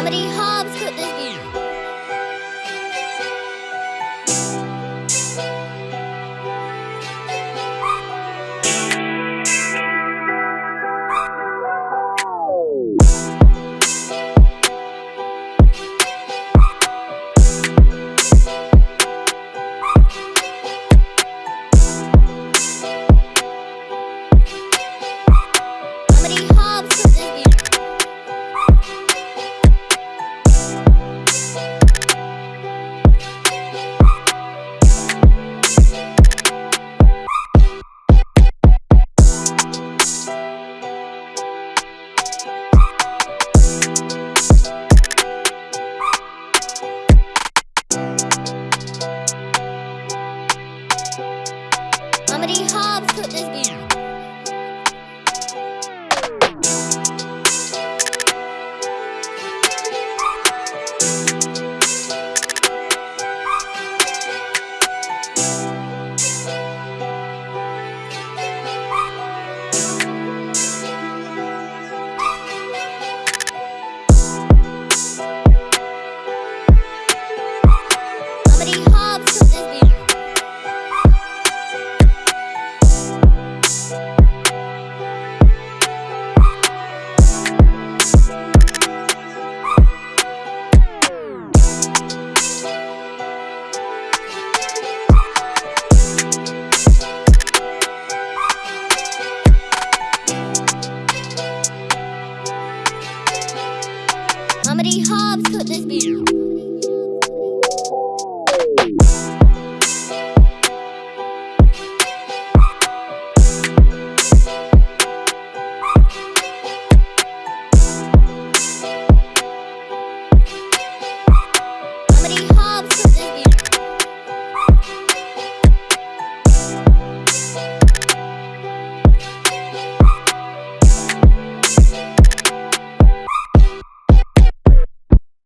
Comedy Hobbs could this beat. Comedy Hobbs put this beat. Hobbs Comedy Hobbs could this be. Comedy Hobbs.